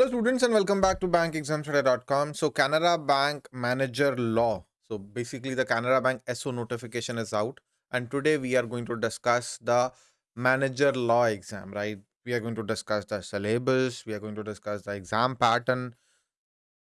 Hello students and welcome back to bankexamstoday.com. So Canara Bank Manager Law. So basically the Canara Bank SO notification is out and today we are going to discuss the Manager Law exam, right? We are going to discuss the syllabus, we are going to discuss the exam pattern,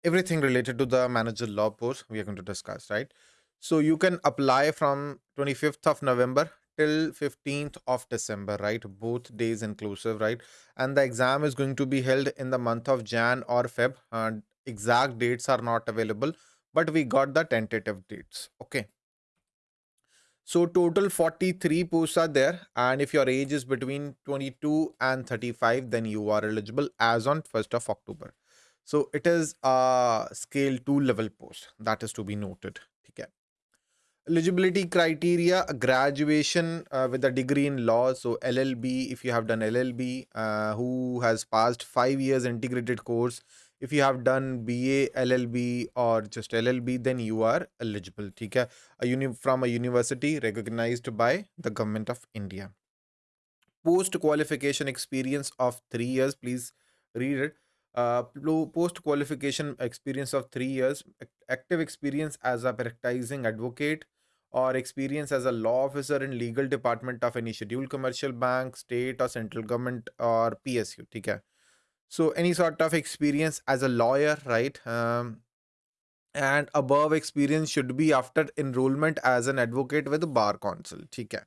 everything related to the Manager Law post we are going to discuss, right? So you can apply from 25th of November till 15th of December, right? Both days inclusive, right? And the exam is going to be held in the month of Jan or Feb. And exact dates are not available, but we got the tentative dates. Okay. So total 43 posts are there. And if your age is between 22 and 35, then you are eligible as on 1st of October. So it is a scale 2 level post that is to be noted. Okay eligibility criteria graduation uh, with a degree in law so llb if you have done llb uh, who has passed 5 years integrated course if you have done ba llb or just llb then you are eligible okay a uni from a university recognized by the government of india. Post qualification experience of 3 years please read it. Uh, post qualification experience of three years, active experience as a practicing advocate, or experience as a law officer in legal department of any scheduled commercial bank, state or central government or PSU. Okay. So any sort of experience as a lawyer, right? Um, and above experience should be after enrollment as an advocate with bar council. Okay.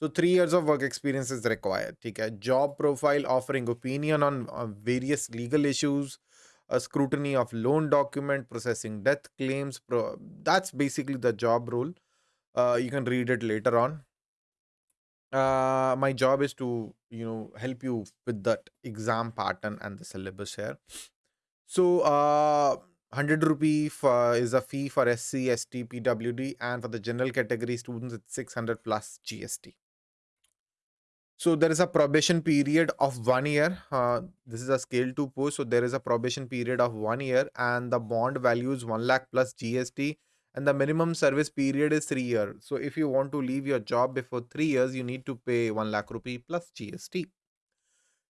So three years of work experience is required. Okay. Job profile offering opinion on, on various legal issues, a scrutiny of loan document, processing death claims. Pro that's basically the job role uh, you can read it later on uh, my job is to you know help you with that exam pattern and the syllabus here so uh 100 rupee for, is a fee for SC, ST, PWD, and for the general category students, it's 600 plus GST. So there is a probation period of one year. Uh, this is a scale two post, so there is a probation period of one year, and the bond value is one lakh plus GST and the minimum service period is three years. So if you want to leave your job before three years, you need to pay one lakh rupee plus GST.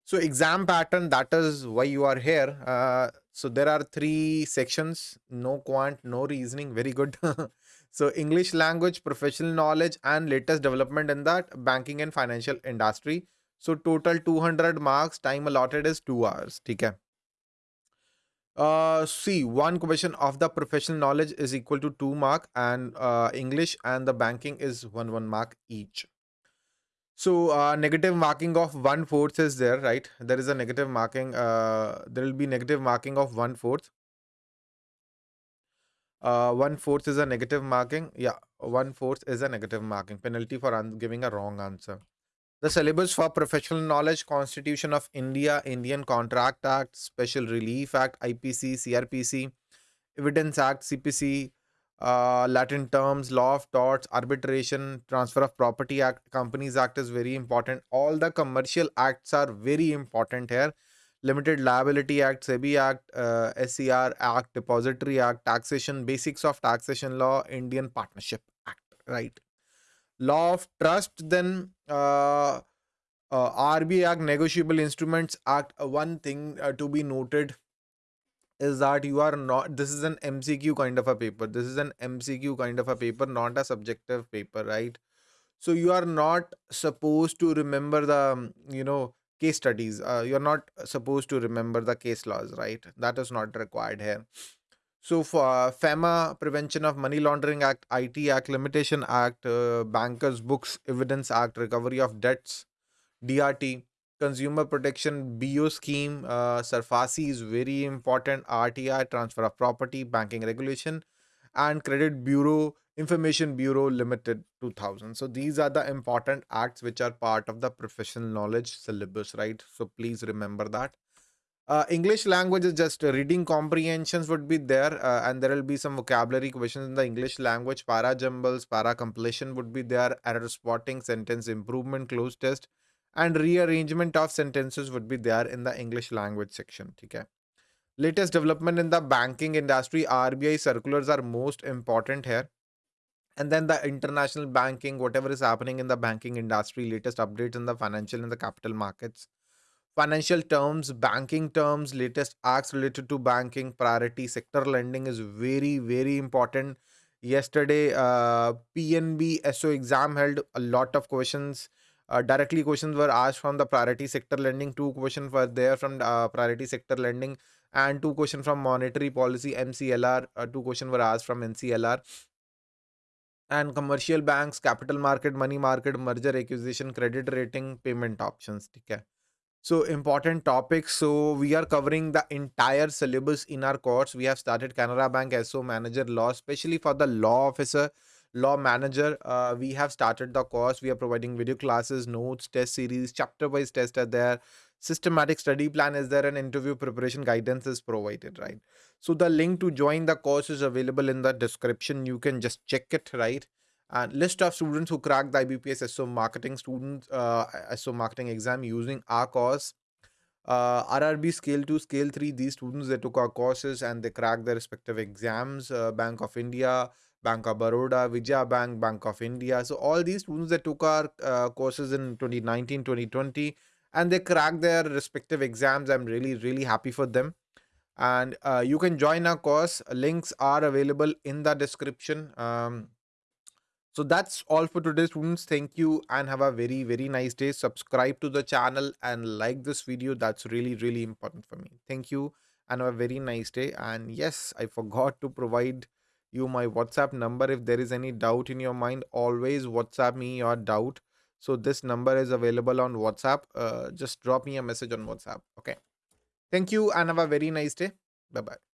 So exam pattern, that is why you are here. Uh, so there are three sections, no quant, no reasoning, very good. so English language, professional knowledge and latest development in that banking and financial industry. So total 200 marks, time allotted is two hours. Okay. Uh, see, one question of the professional knowledge is equal to two mark and uh, English and the banking is one one mark each. So uh, negative marking of one fourth is there, right? There is a negative marking. Uh, there will be negative marking of one fourth. Uh, one fourth is a negative marking. Yeah, one fourth is a negative marking penalty for giving a wrong answer. The syllabus for professional knowledge, Constitution of India, Indian Contract Act, Special Relief Act, IPC, CRPC, Evidence Act, CPC, uh, Latin terms, law of torts, arbitration, transfer of property act, companies act is very important. All the commercial acts are very important here. Limited Liability Act, SEBI Act, uh, SCR Act, Depository Act, Taxation, Basics of Taxation Law, Indian Partnership Act, right? law of trust then uh, uh, RBI Act Negotiable Instruments Act uh, one thing uh, to be noted is that you are not this is an MCQ kind of a paper. This is an MCQ kind of a paper not a subjective paper right? So you are not supposed to remember the um, you know case studies. Uh, you're not supposed to remember the case laws right? That is not required here so for uh, FEMA, Prevention of Money Laundering Act, IT Act, Limitation Act, uh, Bankers Books Evidence Act, Recovery of Debts, DRT, Consumer Protection BO Scheme, uh, SARFAESI is very important, RTI, Transfer of Property, Banking Regulation, and Credit Bureau, Information Bureau Limited 2000. So these are the important acts which are part of the professional knowledge syllabus, right? So please remember that. Uh, English language is just uh, reading comprehensions would be there uh, and there will be some vocabulary questions in the English language. Para jumbles, para completion would be there. Error spotting, sentence improvement, cloze test and rearrangement of sentences would be there in the English language section. Okay. Latest development in the banking industry, RBI circulars are most important here. And then the international banking, whatever is happening in the banking industry, latest updates in the financial and the capital markets financial terms, banking terms, latest acts related to banking, priority sector lending is very, very important. Yesterday, uh, PNB SO exam held a lot of questions. Uh, directly questions were asked from the priority sector lending. Two questions were there from uh, priority sector lending, and two questions from monetary policy MCLR. Uh, two questions were asked from MCLR and commercial banks, capital market, money market, merger acquisition, credit rating, payment options. Okay. So important topics. So we are covering the entire syllabus in our course. We have started Canara Bank SO Manager Law, especially for the law officer, law manager. Uh, we have started the course. We are providing video classes, notes, test series, chapter-wise test are there. Systematic study plan is there, and interview preparation guidance is provided, right? So the link to join the course is available in the description. You can just check it, right? And list of students who cracked the IBPS SO marketing students uh, SO marketing exam using our course. Uh, RRB scale 2, scale 3, these students they took our courses and they cracked their respective exams. Uh, Bank of India, Bank of Baroda, Vijaya Bank, Bank of India. So all these students they took our uh, courses in 2019, 2020 and they cracked their respective exams. I'm really, really happy for them. And uh, you can join our course. Links are available in the description. Um, so that's all for today students. Thank you and have a very, very nice day. Subscribe to the channel and like this video. That's really, really important for me. Thank you and have a very nice day. And yes, I forgot to provide you my WhatsApp number. If there is any doubt in your mind, always WhatsApp me your doubt. So this number is available on WhatsApp. Uh, just drop me a message on WhatsApp. Okay. Thank you and have a very nice day. Bye-bye.